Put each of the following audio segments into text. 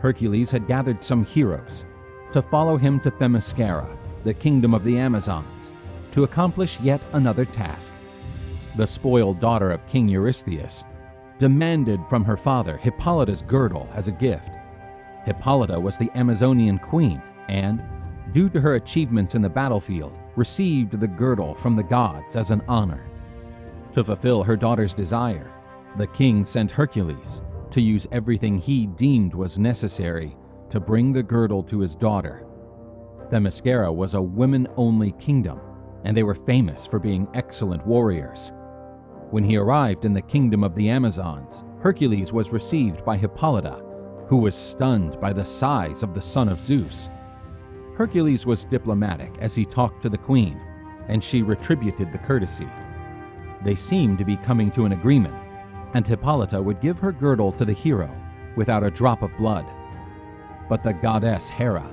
Hercules had gathered some heroes to follow him to Themyscira, the kingdom of the Amazons, to accomplish yet another task. The spoiled daughter of King Eurystheus demanded from her father Hippolyta's girdle as a gift. Hippolyta was the Amazonian queen and, due to her achievements in the battlefield, received the girdle from the gods as an honor. To fulfill her daughter's desire, the king sent Hercules to use everything he deemed was necessary to bring the girdle to his daughter. Themyscira was a women only kingdom, and they were famous for being excellent warriors. When he arrived in the kingdom of the Amazons, Hercules was received by Hippolyta, who was stunned by the size of the son of Zeus. Hercules was diplomatic as he talked to the queen, and she retributed the courtesy. They seemed to be coming to an agreement, and Hippolyta would give her girdle to the hero without a drop of blood. But the goddess Hera,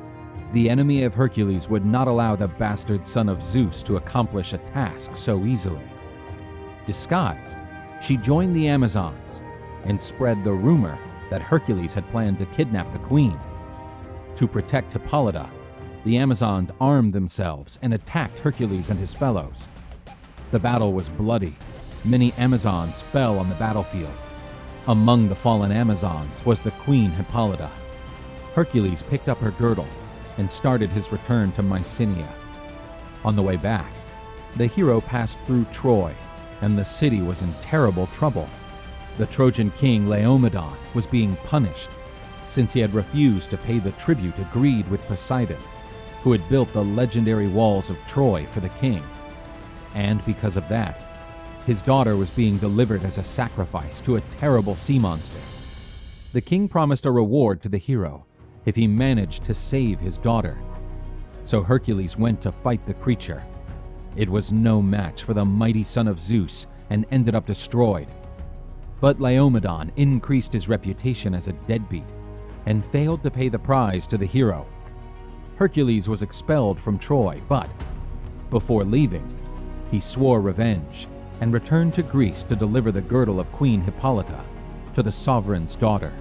the enemy of Hercules, would not allow the bastard son of Zeus to accomplish a task so easily. Disguised, she joined the Amazons and spread the rumor that Hercules had planned to kidnap the queen. To protect Hippolyta, the Amazons armed themselves and attacked Hercules and his fellows. The battle was bloody. Many Amazons fell on the battlefield. Among the fallen Amazons was the queen Hippolyta. Hercules picked up her girdle and started his return to Mycenae. On the way back, the hero passed through Troy and the city was in terrible trouble. The Trojan king Laomedon was being punished since he had refused to pay the tribute agreed with Poseidon, who had built the legendary walls of Troy for the king. And because of that, his daughter was being delivered as a sacrifice to a terrible sea monster. The king promised a reward to the hero if he managed to save his daughter. So Hercules went to fight the creature it was no match for the mighty son of Zeus and ended up destroyed. But Laomedon increased his reputation as a deadbeat and failed to pay the prize to the hero. Hercules was expelled from Troy, but before leaving, he swore revenge and returned to Greece to deliver the girdle of Queen Hippolyta to the sovereign's daughter.